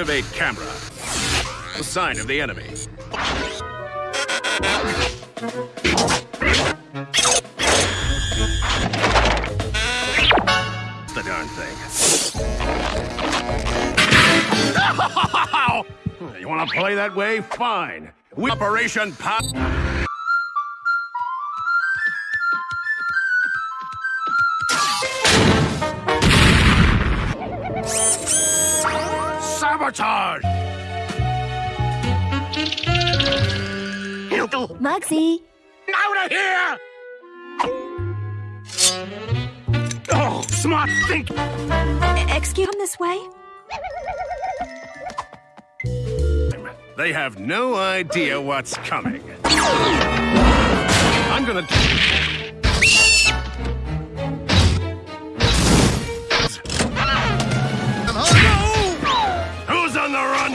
Activate camera. A Sign of the enemy. The darn thing. you want to play that way? Fine. We Operation Pop. Sabotage! Mugsy, Out of here! Oh, smart think! excuse me this way? They have no idea what's coming. I'm gonna.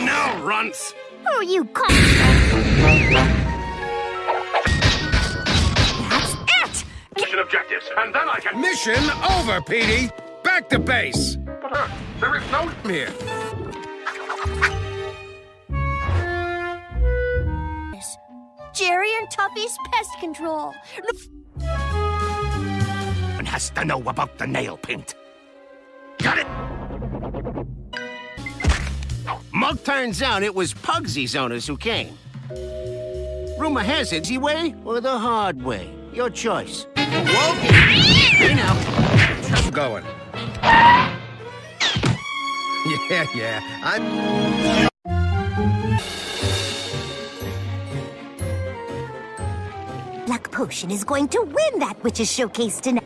Now, runts? Who are you calling? That's it! Mission objectives, and then I can. Mission over, Petey. Back to base. But, uh, there is no. Here. Jerry and Tuffy's pest control. One has to know about the nail paint. Got it? Mug turns out it was Pugsy's owners who came. Rumor has it, the way or the hard way. Your choice. Whoa! Hey now. I'm going. Yeah, yeah. I'm. Luck Potion is going to win that witch's showcase tonight.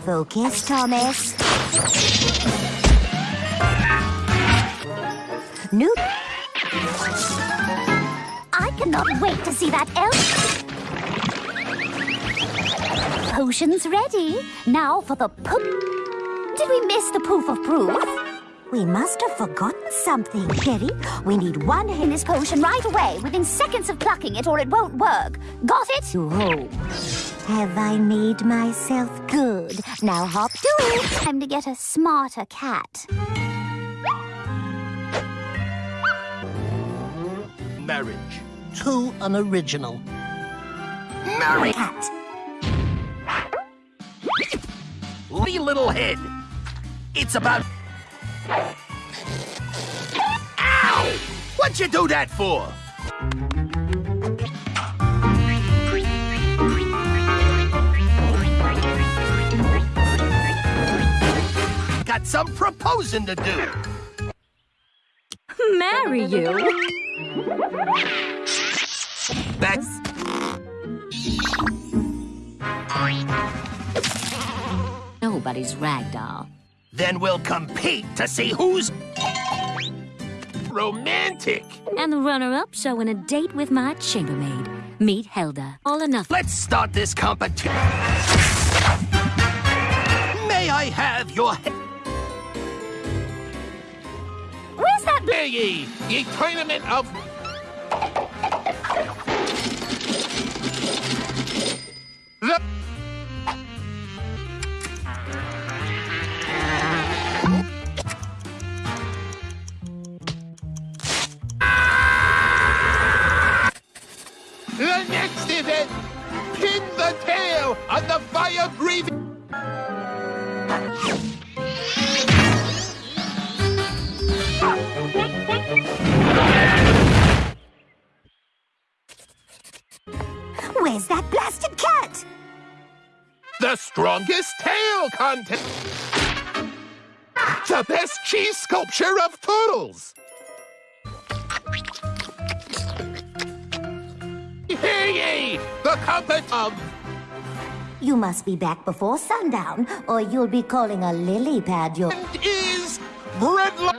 Focus, Thomas. New. I cannot wait to see that elf. Potions ready. Now for the poof. Did we miss the poof of proof? We must have forgotten something, Jerry. We need one Hennis potion right away, within seconds of plucking it, or it won't work. Got it? Home. Have I made myself good? Now hop to it. Time to get a smarter cat. Marriage. Too unoriginal. Marry. Cat. Wee little head. It's about. Ow! What'd you do that for? Got some proposing to do. Marry you? That's Nobody's ragdoll. then we'll compete to see who's romantic. And the runner-up showing a date with my chambermaid. Meet Helda. All nothing. Let's start this competition. May I have your he- Where's that Hear ye, ye tournament of Where's that blasted cat? The strongest tail contest. The best cheese sculpture of turtles. Hear ye, the compet of You must be back before sundown, or you'll be calling a lily pad your. is Breadline.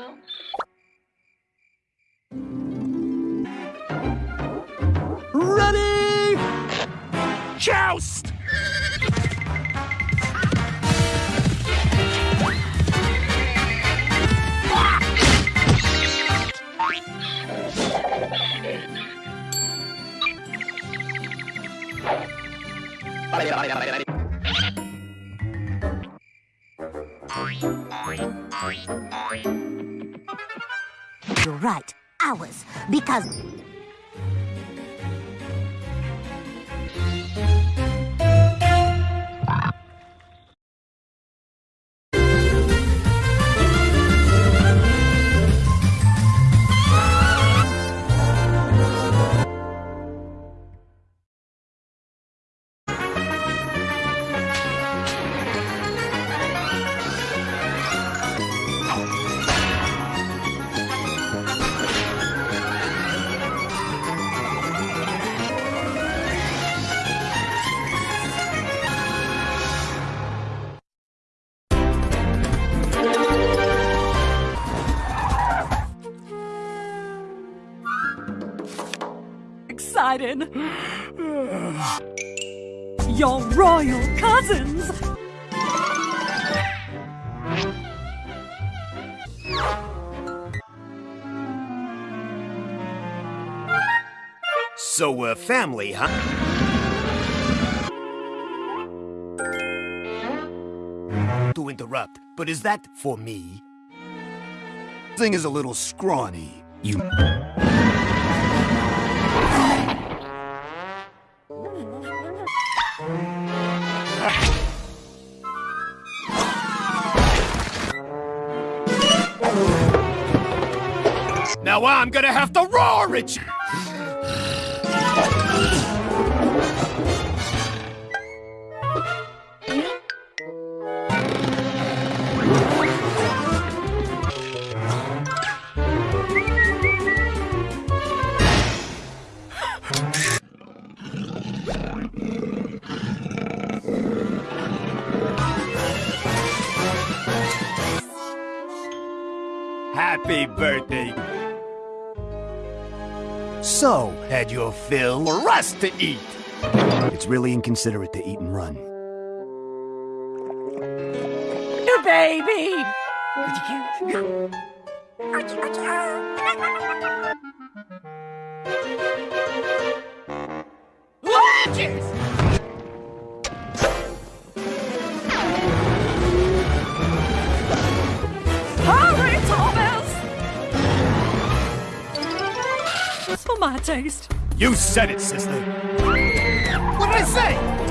cosas. Exciting. Your royal cousins. So we're family, huh? To interrupt, but is that for me? Thing is a little scrawny. You. I'm gonna have to roar at you! So, had your fill or us to eat? It's really inconsiderate to eat and run. Your baby. Hurry, for my taste. You said it, sister. What did I say?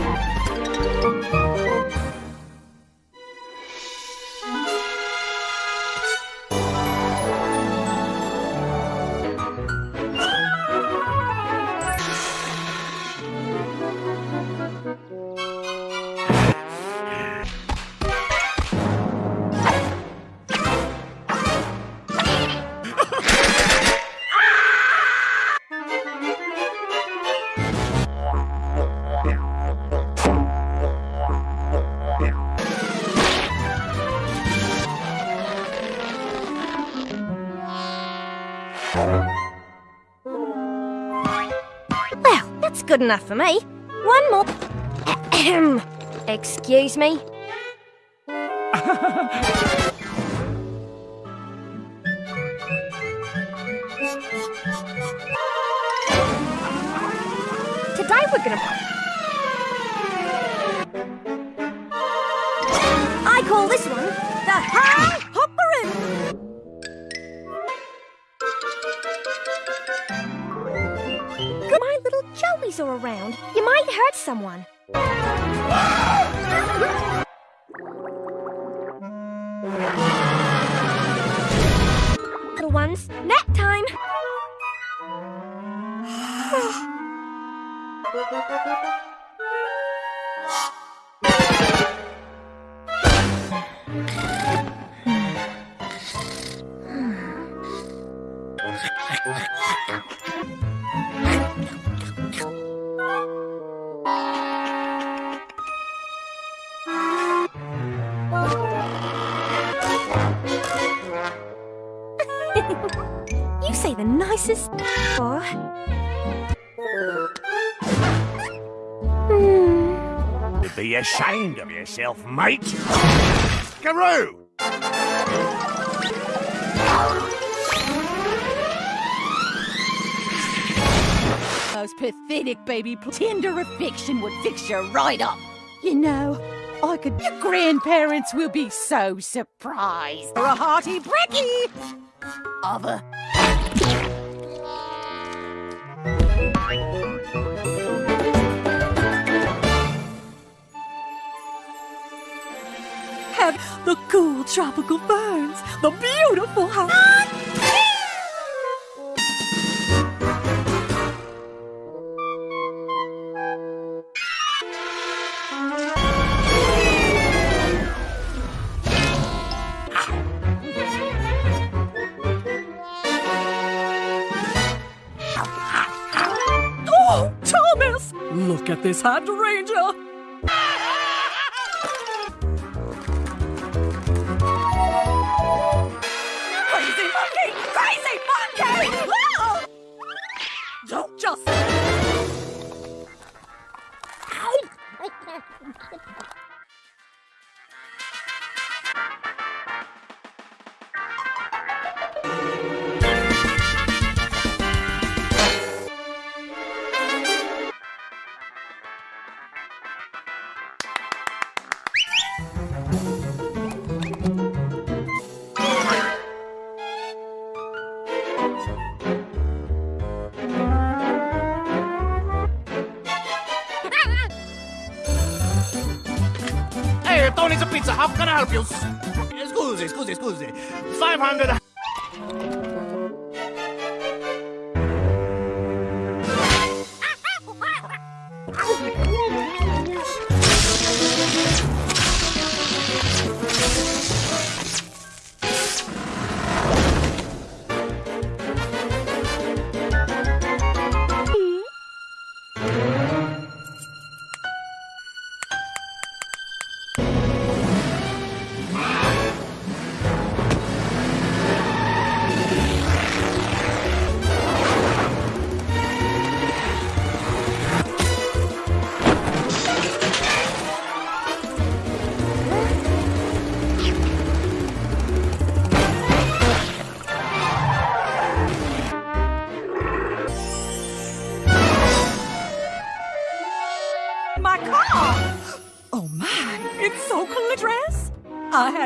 Enough for me. One more. Excuse me. Today we're gonna. I call this one the High around. You might hurt someone. Little ones, nap time. say the nicest. Aw. Hmm. Be ashamed of yourself, mate. Karoo! Those pathetic baby tender affection would fix you right up. You know, I could. Your grandparents will be so surprised. For a hearty brekkie. Other. The cool tropical ferns, the beautiful house. Oh, Thomas! Look at this hydrangea! はい。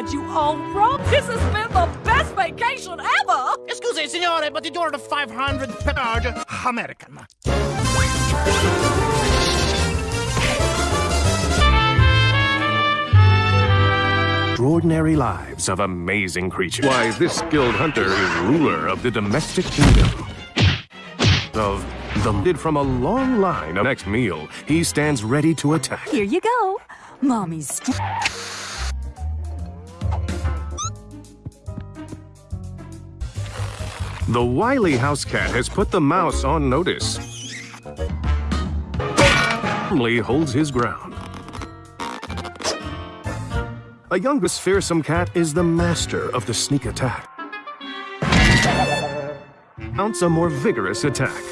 I had you all wrong. This has been the best vacation ever! Excuse me, signore, but you ordered 500 charge American. Extraordinary lives of amazing creatures. Why, this skilled hunter is ruler of the domestic kingdom. Of the did from a long line of next meal, he stands ready to attack. Here you go. Mommy's. The wily house cat has put the mouse on notice. Calmly holds his ground. A youngest fearsome cat is the master of the sneak attack. Mounts a more vigorous attack.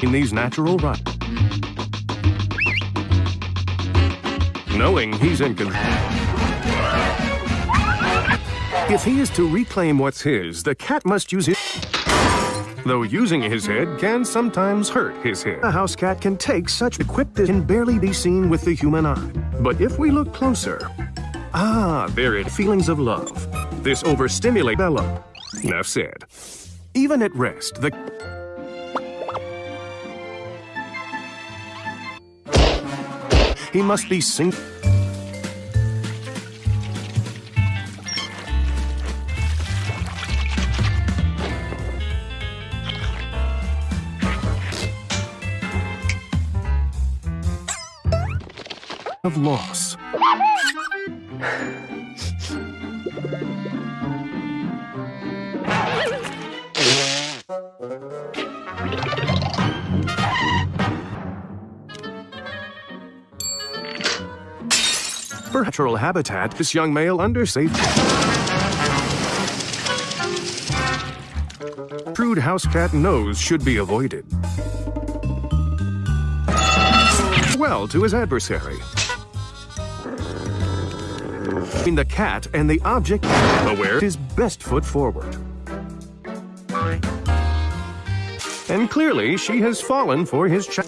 In these natural run. Knowing he's in control. If he is to reclaim what's his, the cat must use his... Though using his head can sometimes hurt his head. A house cat can take such equip that can barely be seen with the human eye. But if we look closer, ah, there it feelings of love. This overstimulate Bella. Enough said. Even at rest, the he must be sing. Of loss. For natural habitat, this young male under safety. Shrewd house cat nose should be avoided. Well to his adversary. Between the cat and the object, aware his best foot forward. And clearly, she has fallen for his cha-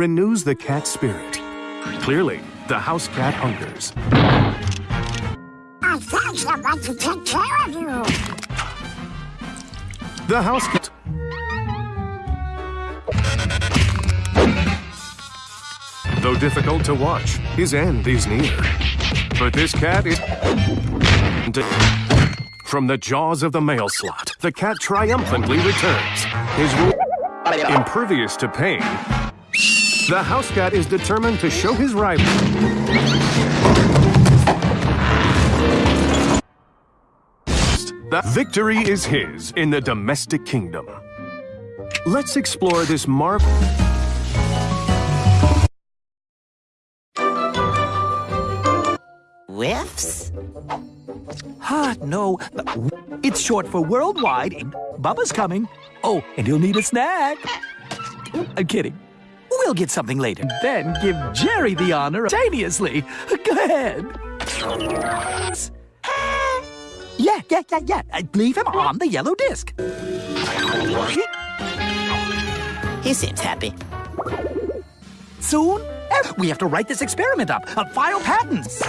renews the cat's spirit. Clearly, the house cat hungers. I found someone to take care of you. The house cat. Though difficult to watch, his end is near. But this cat is. From the jaws of the mail slot, the cat triumphantly returns. His impervious to pain, the house cat is determined to show his rival. The victory is his in the domestic kingdom. Let's explore this marvel. Whiffs? Ah, no. It's short for worldwide. Bubba's coming. Oh, and he'll need a snack. I'm kidding. We'll get something later. Then give Jerry the honor simultaneously. Go ahead. Yeah, yeah, yeah, yeah. Leave him on the yellow disc. He seems happy. Soon, eh, we have to write this experiment up, file patents.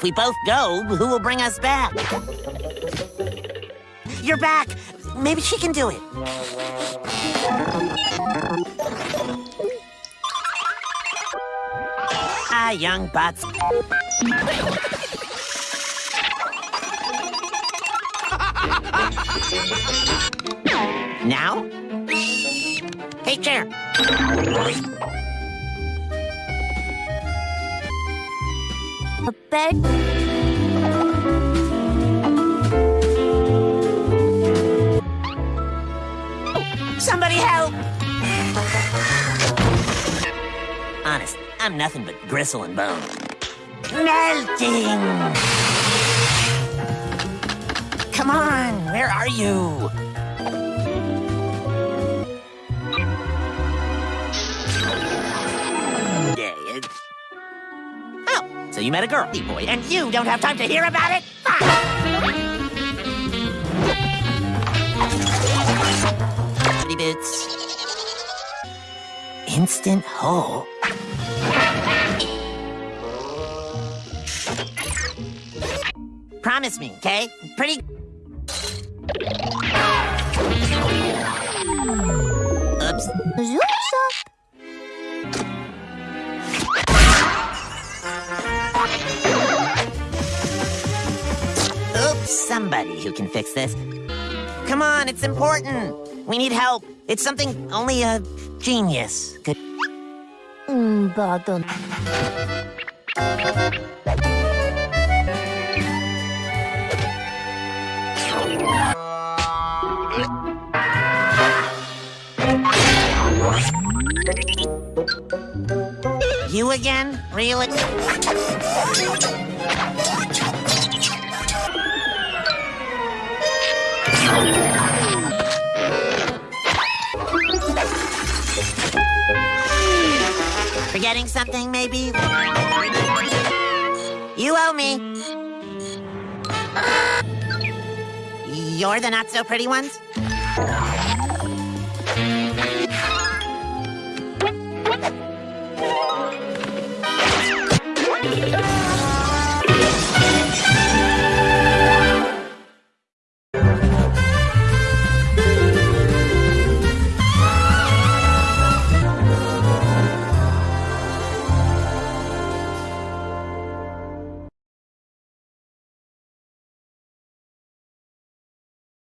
If we both go, who will bring us back? You're back. Maybe she can do it. Hi, young butts. Now? Hey, chair. Bed. Somebody help! Honest, I'm nothing but gristle and bone. Melting! Come on, where are you? So you met a girl, boy, and you don't have time to hear about it? Pretty bits. Instant hole. Promise me, okay? Pretty. Oops. Somebody who can fix this. Come on, it's important. We need help. It's something only a genius could. Mm, pardon. You again? Really? Forgetting something, maybe? You owe me. You're the not so pretty ones?